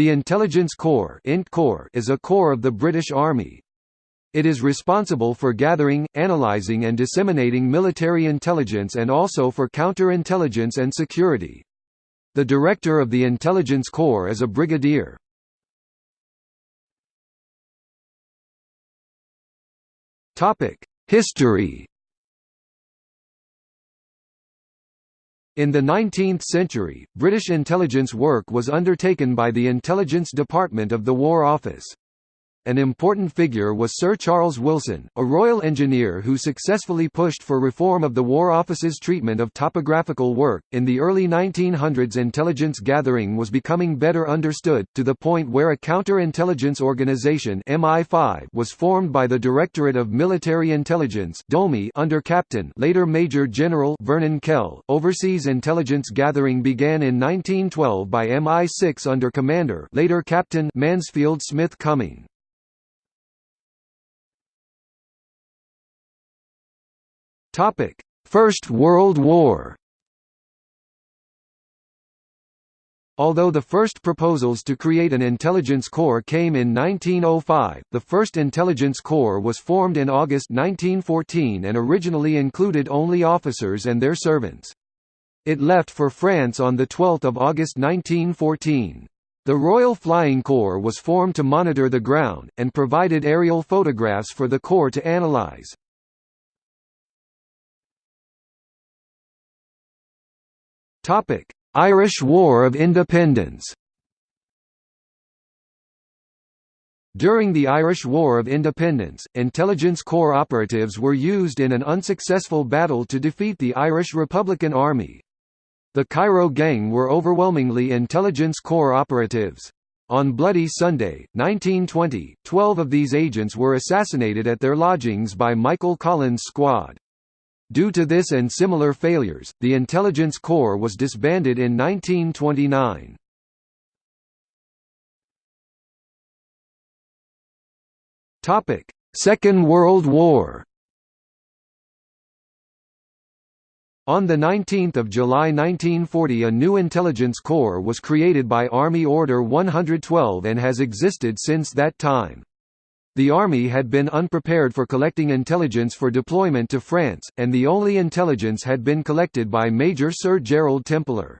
The Intelligence Corps is a corps of the British Army. It is responsible for gathering, analysing and disseminating military intelligence and also for counter-intelligence and security. The director of the Intelligence Corps is a brigadier. History In the 19th century, British intelligence work was undertaken by the Intelligence Department of the War Office. An important figure was Sir Charles Wilson, a royal engineer who successfully pushed for reform of the War Office's treatment of topographical work. In the early 1900s, intelligence gathering was becoming better understood, to the point where a counter-intelligence organization MI5 was formed by the Directorate of Military Intelligence under Captain later Major General Vernon Kell. Overseas intelligence gathering began in 1912 by MI6 under Commander later Captain Mansfield Smith Cumming. Topic: First World War. Although the first proposals to create an intelligence corps came in 1905, the first intelligence corps was formed in August 1914 and originally included only officers and their servants. It left for France on 12 August 1914. The Royal Flying Corps was formed to monitor the ground, and provided aerial photographs for the Corps to analyze. Topic: Irish War of Independence. During the Irish War of Independence, intelligence corps operatives were used in an unsuccessful battle to defeat the Irish Republican Army. The Cairo Gang were overwhelmingly intelligence corps operatives. On Bloody Sunday, 1920, 12 of these agents were assassinated at their lodgings by Michael Collins' squad. Due to this and similar failures, the Intelligence Corps was disbanded in 1929. Second World War On 19 July 1940 a new intelligence corps was created by Army Order 112 and has existed since that time. The army had been unprepared for collecting intelligence for deployment to France, and the only intelligence had been collected by Major Sir Gerald Templer.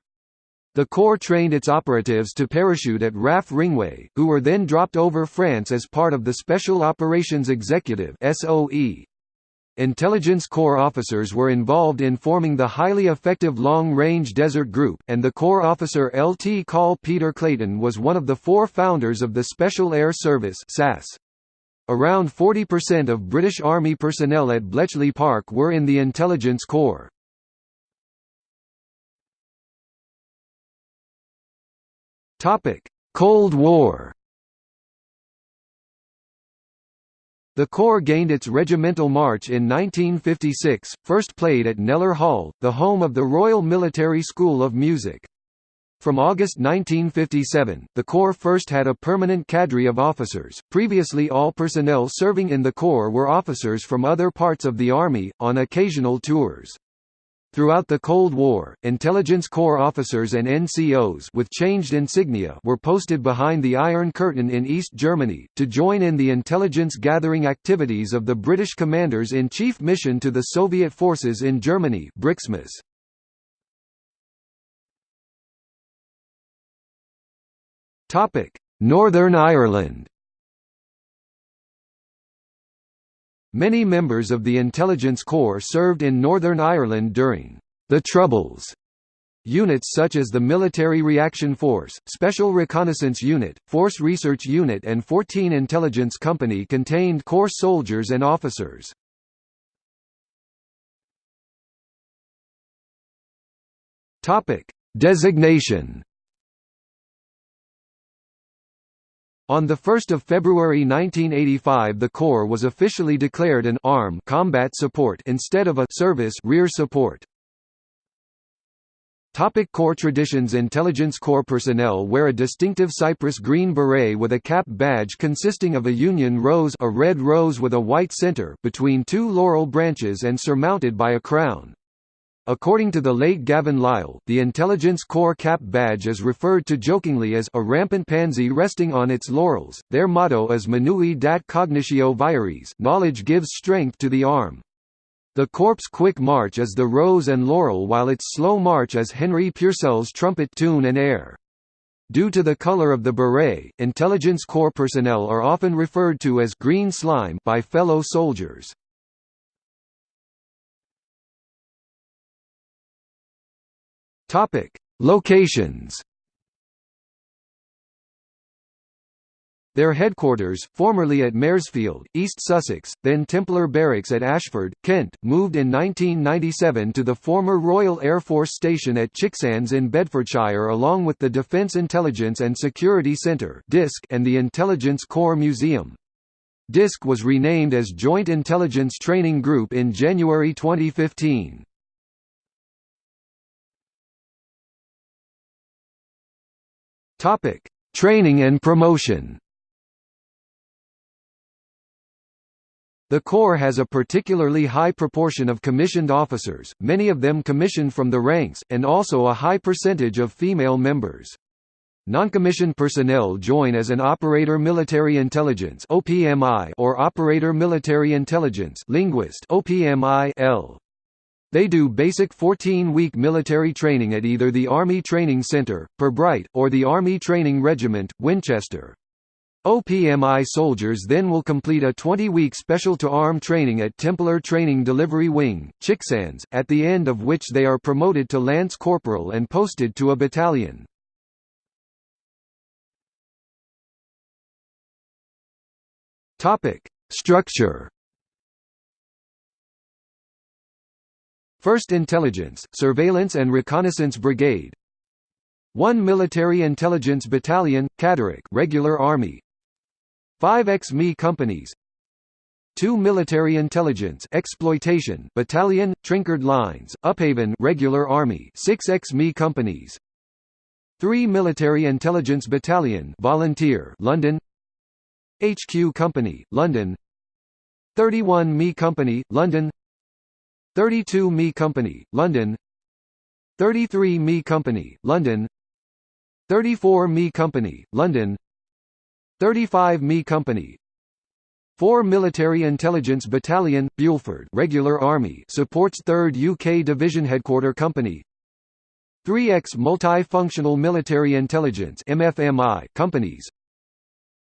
The Corps trained its operatives to parachute at RAF Ringway, who were then dropped over France as part of the Special Operations Executive (SOE). Intelligence Corps officers were involved in forming the highly effective Long Range Desert Group, and the Corps officer Lt Col Peter Clayton was one of the four founders of the Special Air Service (SAS). Around 40% of British Army personnel at Bletchley Park were in the Intelligence Corps. Cold War The Corps gained its regimental march in 1956, first played at Kneller Hall, the home of the Royal Military School of Music. From August 1957, the Corps first had a permanent cadre of officers. Previously, all personnel serving in the Corps were officers from other parts of the Army, on occasional tours. Throughout the Cold War, Intelligence Corps officers and NCOs with changed insignia were posted behind the Iron Curtain in East Germany, to join in the intelligence gathering activities of the British Commanders-in-Chief mission to the Soviet forces in Germany BRIXMAS. Topic: Northern Ireland. Many members of the Intelligence Corps served in Northern Ireland during the Troubles. Units such as the Military Reaction Force, Special Reconnaissance Unit, Force Research Unit and 14 Intelligence Company contained Corps soldiers and officers. Designation On 1 February 1985 the Corps was officially declared an arm combat support instead of a service rear support. Topic Corps traditions Intelligence Corps personnel wear a distinctive cypress green beret with a cap badge consisting of a union rose a red rose with a white center between two laurel branches and surmounted by a crown. According to the late Gavin Lyall, the Intelligence Corps cap badge is referred to jokingly as a rampant pansy resting on its laurels. Their motto is Manui dat cognitio vires knowledge gives strength to the arm. The Corps' quick march is the rose and laurel while its slow march is Henry Purcell's trumpet tune and air. Due to the color of the beret, Intelligence Corps personnel are often referred to as green slime by fellow soldiers. Topic: Locations. Their headquarters, formerly at Maresfield, East Sussex, then Templer Barracks at Ashford, Kent, moved in 1997 to the former Royal Air Force Station at Chicksands in Bedfordshire along with the Defence Intelligence and Security Centre and the Intelligence Corps Museum. DISC was renamed as Joint Intelligence Training Group in January 2015. Topic: Training and promotion. The Corps has a particularly high proportion of commissioned officers, many of them commissioned from the ranks, and also a high percentage of female members. Noncommissioned personnel join as an Operator Military Intelligence or Operator Military Intelligence linguist OPMI-L. They do basic 14-week military training at either the Army Training Center, Pirbright, or the Army Training Regiment, Winchester. OPMI soldiers then will complete a 20-week Special to Arm training at Templer Training Delivery Wing, Chicksands, at the end of which they are promoted to Lance Corporal and posted to a battalion. Structure 1st Intelligence, Surveillance and Reconnaissance Brigade. 1 Military Intelligence Battalion, Catterick Regular Army. 5 ex-ME companies. 2 Military Intelligence Exploitation Battalion, Trenchard Lines, Upavon Regular Army 6 ex-ME companies. 3 Military Intelligence Battalion Volunteer London. HQ Company, London. 31 ME Company, London 32 Me Company, London. 33 Me Company, London. 34 Me Company, London. 35 Me Company. 4 Military Intelligence Battalion, Bulford Regular Army supports 3rd UK Division Headquarter Company. 3X Multi-Functional Military Intelligence MFMI companies.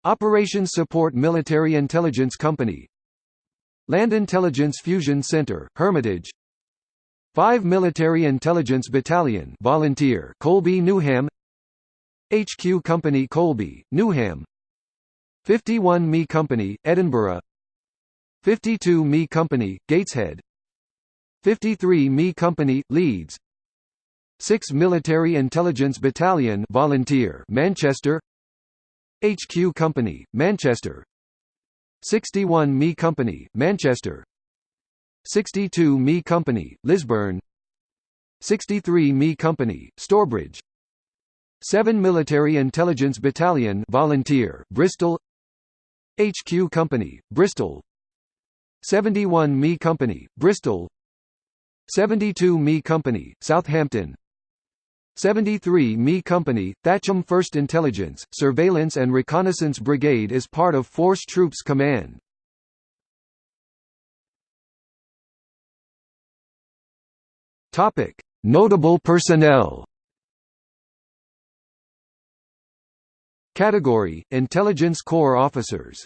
Operations Support Military Intelligence Company Land Intelligence Fusion Center, Hermitage. 5 Military Intelligence Battalion Volunteer Coulby Newham. HQ Company Coulby, Newham. 51 Me Company, Edinburgh. 52 Me Company, Gateshead. 53 Me Company, Leeds. 6 Military Intelligence Battalion Volunteer Manchester. HQ Company, Manchester 61 Me Company, Manchester. 62 Me Company, Lisburn. 63 Me Company, Stourbridge. 7 Military Intelligence Battalion Volunteer, Bristol. HQ Company, Bristol. 71 Me Company, Bristol. 72 Me Company, Southampton 73 Me Company, Thatcham 1st Intelligence, Surveillance and Reconnaissance Brigade is part of Force Troops Command. Notable personnel Category – Intelligence Corps officers